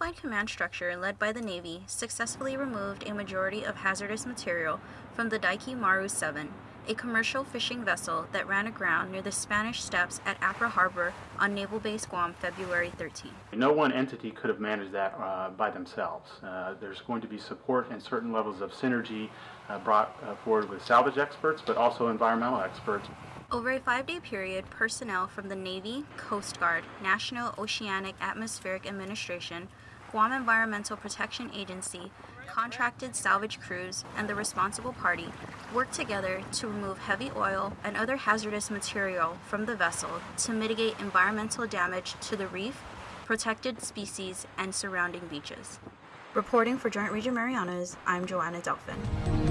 unified command structure led by the Navy successfully removed a majority of hazardous material from the Daiki Maru 7, a commercial fishing vessel that ran aground near the Spanish Steps at Apra Harbor on Naval Base Guam February 13. No one entity could have managed that uh, by themselves. Uh, there's going to be support and certain levels of synergy uh, brought uh, forward with salvage experts, but also environmental experts. Over a five day period, personnel from the Navy, Coast Guard, National Oceanic Atmospheric Administration, Guam Environmental Protection Agency, contracted salvage crews, and the responsible party worked together to remove heavy oil and other hazardous material from the vessel to mitigate environmental damage to the reef, protected species, and surrounding beaches. Reporting for Joint Region Marianas, I'm Joanna Delphin.